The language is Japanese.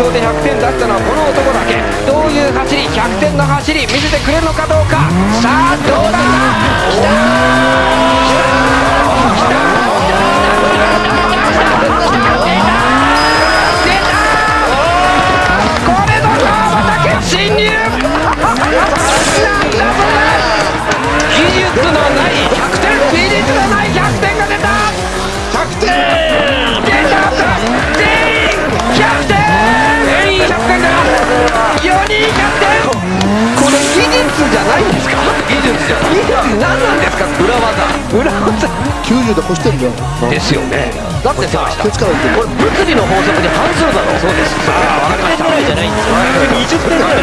勝で100点出したのはこの男だけ。どういう走り100点の走り見せてくれるのかどうか。さあどうだ？来た裏技。90で越してるんだよですよね。だってさこれ物理の法則に反するだろう。そうです。さあ分かりました。点ぐらいじゃないんですよ。20点ぐらい